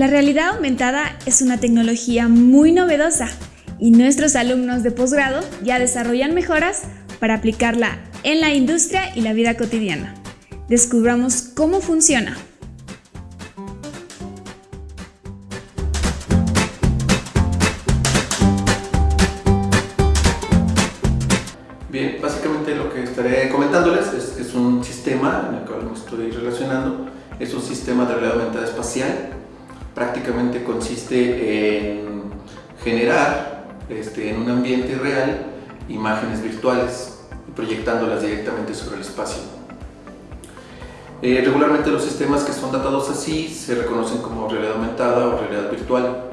La realidad aumentada es una tecnología muy novedosa y nuestros alumnos de posgrado ya desarrollan mejoras para aplicarla en la industria y la vida cotidiana. Descubramos cómo funciona. Bien, básicamente lo que estaré comentándoles es, es un sistema en el cual me estoy relacionando. Es un sistema de realidad aumentada espacial. Prácticamente consiste en generar este, en un ambiente real imágenes virtuales proyectándolas directamente sobre el espacio. Eh, regularmente los sistemas que son datados así se reconocen como realidad aumentada o realidad virtual.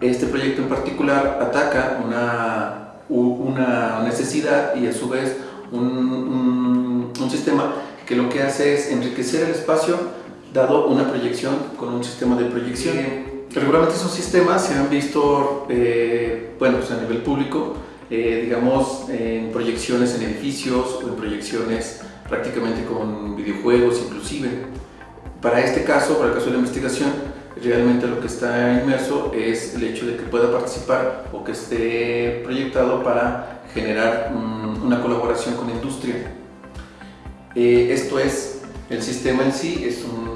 Este proyecto en particular ataca una una necesidad y a su vez un, un, sistema que lo que hace es enriquecer el espacio dado una proyección con un sistema de proyección. Regularmente esos sistemas se han visto eh, bueno, pues a nivel público, eh, digamos en proyecciones en edificios o en proyecciones prácticamente con videojuegos inclusive. Para este caso, para el caso de la investigación, realmente lo que está inmerso es el hecho de que pueda participar o que esté proyectado para generar una colaboración con la industria. Eh, esto es, el sistema en sí es un,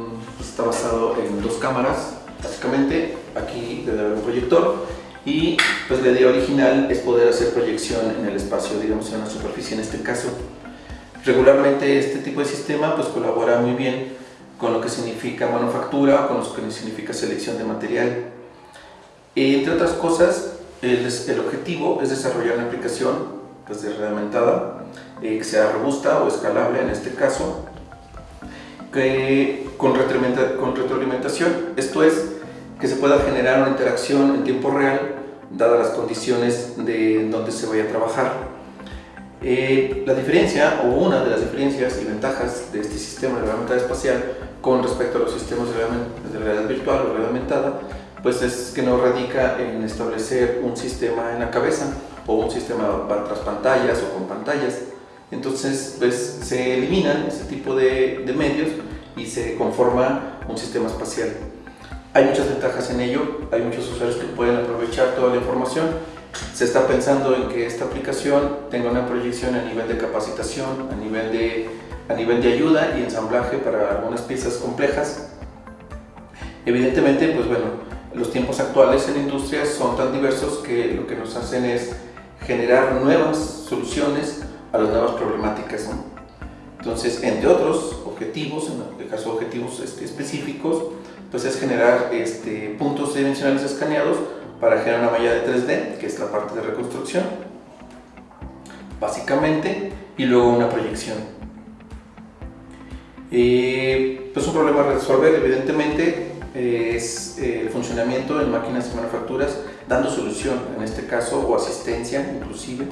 está basado en dos cámaras, básicamente aquí debe haber un proyector y pues la idea original es poder hacer proyección en el espacio, digamos en una superficie en este caso. Regularmente este tipo de sistema pues colabora muy bien con lo que significa manufactura con lo que significa selección de material. Entre otras cosas, el, el objetivo es desarrollar una aplicación pues, de eh, que sea robusta o escalable en este caso, que, con, retroalimentación, esto es, que se pueda generar una interacción en tiempo real dadas las condiciones de donde se vaya a trabajar. Eh, la diferencia, o una de las diferencias y ventajas de este sistema de realidad espacial con respecto a los sistemas de realidad virtual o realidad aumentada, pues es que no radica en establecer un sistema en la cabeza o un sistema tras pantallas o con pantallas. Entonces, pues se eliminan ese tipo de medios y se conforma un sistema espacial. Hay muchas ventajas en ello, hay muchos usuarios que pueden aprovechar toda la información se está pensando en que esta aplicación tenga una proyección a nivel de capacitación, a nivel de, a nivel de ayuda y ensamblaje para algunas piezas complejas. Evidentemente, pues bueno, los tiempos actuales en la industria son tan diversos que lo que nos hacen es generar nuevas soluciones a las nuevas problemáticas. Entonces, entre otros objetivos, en el caso de objetivos este, específicos, pues es generar este, puntos dimensionales escaneados para generar una malla de 3D, que es la parte de reconstrucción, básicamente, y luego una proyección. Eh, pues un problema a resolver, evidentemente, es eh, el funcionamiento en máquinas y manufacturas, dando solución, en este caso, o asistencia inclusive,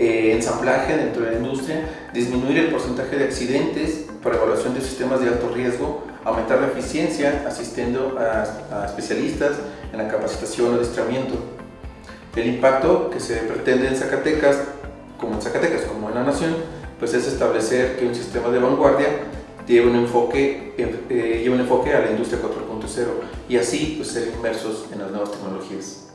eh, ensamblaje dentro de la industria, disminuir el porcentaje de accidentes para evaluación de sistemas de alto riesgo, aumentar la eficiencia asistiendo a, a especialistas en la capacitación o adiestramiento. El impacto que se pretende en Zacatecas, como en Zacatecas, como en la nación, pues es establecer que un sistema de vanguardia lleva un enfoque, eh, un enfoque a la industria 4.0 y así pues, ser inmersos en las nuevas tecnologías.